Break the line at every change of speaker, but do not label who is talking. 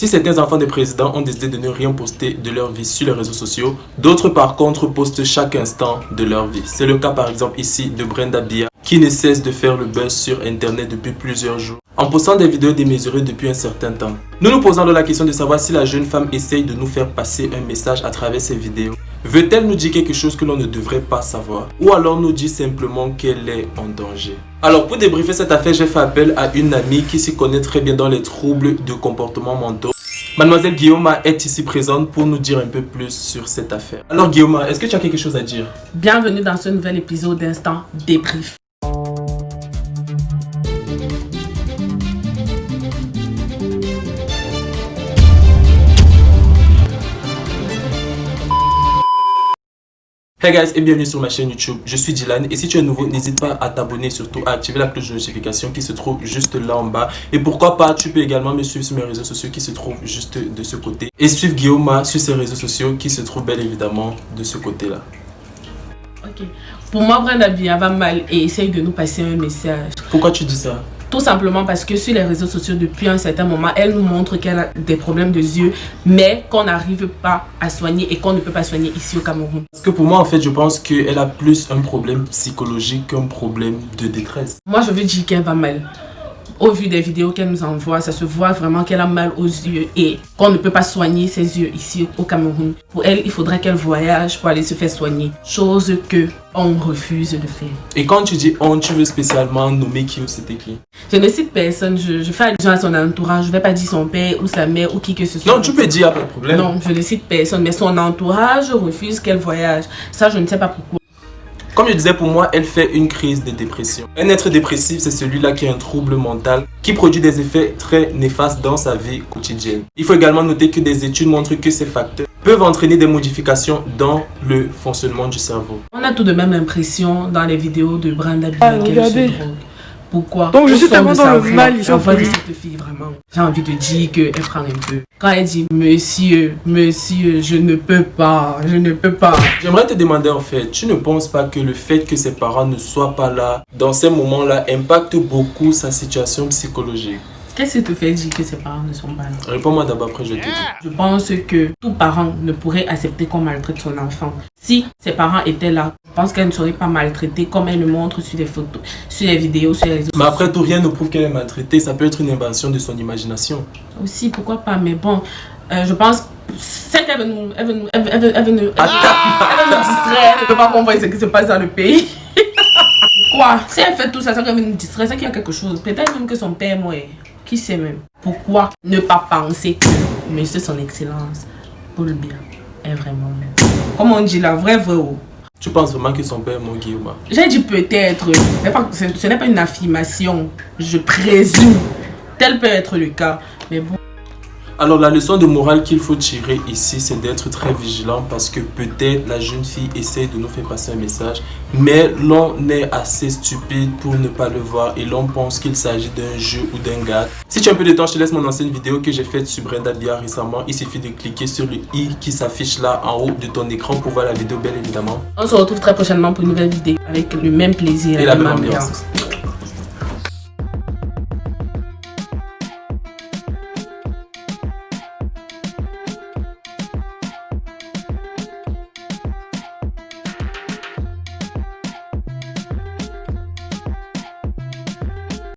Si certains enfants des présidents ont décidé de ne rien poster de leur vie sur les réseaux sociaux, d'autres par contre postent chaque instant de leur vie. C'est le cas par exemple ici de Brenda Bia qui ne cesse de faire le buzz sur internet depuis plusieurs jours en postant des vidéos démesurées depuis un certain temps. Nous nous posons alors la question de savoir si la jeune femme essaye de nous faire passer un message à travers ces vidéos. Veut-elle nous dire quelque chose que l'on ne devrait pas savoir? Ou alors nous dit simplement qu'elle est en danger? Alors pour débriefer cette affaire, j'ai fait appel à une amie qui s'y connaît très bien dans les troubles de comportement mentaux. Mademoiselle Guillaume est ici présente pour nous dire un peu plus sur cette affaire. Alors Guillaume, est-ce que tu as quelque chose à dire?
Bienvenue dans ce nouvel épisode d'Instant Débrief.
Hey guys et bienvenue sur ma chaîne YouTube, je suis Dylan et si tu es nouveau n'hésite pas à t'abonner surtout à activer la cloche de notification qui se trouve juste là en bas. Et pourquoi pas tu peux également me suivre sur mes réseaux sociaux qui se trouvent juste de ce côté. Et suivre Guillaume sur ses réseaux sociaux qui se trouvent bien évidemment de ce côté là.
Ok, pour moi Brenda Bia va mal et essaye de nous passer un message.
Pourquoi tu dis ça?
Tout simplement parce que sur les réseaux sociaux, depuis un certain moment, elle nous montre qu'elle a des problèmes de yeux, mais qu'on n'arrive pas à soigner et qu'on ne peut pas soigner ici au Cameroun.
Parce que pour moi, en fait, je pense qu'elle a plus un problème psychologique qu'un problème de détresse.
Moi, je veux dire qu'elle va mal au vu des vidéos qu'elle nous envoie, ça se voit vraiment qu'elle a mal aux yeux et qu'on ne peut pas soigner ses yeux ici au Cameroun. Pour elle, il faudrait qu'elle voyage pour aller se faire soigner, chose que on refuse de faire.
Et quand tu dis on, tu veux spécialement nommer qui ou c'était qui?
Je ne cite personne, je, fais allusion à son entourage, je ne vais pas dire son père ou sa mère ou qui que ce soit.
Non, tu peux dire, pas de problème.
Non, je ne cite personne, mais son entourage refuse qu'elle voyage. Ça, je ne sais pas pourquoi.
Comme je disais, pour moi, elle fait une crise de dépression. Un être dépressif, c'est celui-là qui a un trouble mental qui produit des effets très néfastes dans sa vie quotidienne. Il faut également noter que des études montrent que ces facteurs peuvent entraîner des modifications dans le fonctionnement du cerveau.
On a tout de même l'impression dans les vidéos de Brenda Bia qu'elle se drogue. Pourquoi?
Donc je suis tellement dans le mal
ici. cette fille vraiment. J'ai envie de dire qu'elle prend un peu. Quand elle dit monsieur, monsieur, je ne peux pas, je ne peux pas.
J'aimerais te demander en fait, tu ne penses pas que le fait que ses parents ne soient pas là dans ces moments-là impacte beaucoup sa situation psychologique?
Qu'est-ce qui te fait dire que ses parents ne sont pas là?
Réponds-moi d'abord, après je te dis.
Je pense que tout parent ne pourrait accepter qu'on maltraite son enfant. Si ses parents étaient là, je pense qu'elle ne serait pas maltraitée comme elle le montre sur les photos, sur les vidéos, sur les réseaux
Mais après tout, rien ne prouve qu'elle est maltraitée. Ça peut être une invention de son imagination.
Aussi, pourquoi pas Mais bon, euh, je pense c'est qu'elle veut nous, elle veut nous, elle veut, elle veut, elle veut nous, elle veut nous distraire, elle ne peut pas comprendre ce qui se passe dans le pays. Quoi? Si elle fait tout ça, ça veut nous distraire, c'est qu'il y a quelque chose. Peut-être même que son père est qui sait même Pourquoi ne pas penser que Monsieur Son Excellence, Paul Bien, est vraiment Comme on dit la vraie vraie
Tu penses vraiment que son père est mon Guillaume
J'ai dit peut-être. Ce n'est pas une affirmation. Je présume. Tel peut être le cas. Mais bon.
Alors la leçon de morale qu'il faut tirer ici, c'est d'être très vigilant parce que peut-être la jeune fille essaie de nous faire passer un message, mais l'on est assez stupide pour ne pas le voir et l'on pense qu'il s'agit d'un jeu ou d'un gars. Si tu as un peu de temps, je te laisse mon ancienne vidéo que j'ai faite sur Brenda Bia récemment. Il suffit de cliquer sur le i qui s'affiche là en haut de ton écran pour voir la vidéo, bien évidemment.
On se retrouve très prochainement pour une nouvelle vidéo avec le même plaisir
et la même ambiance.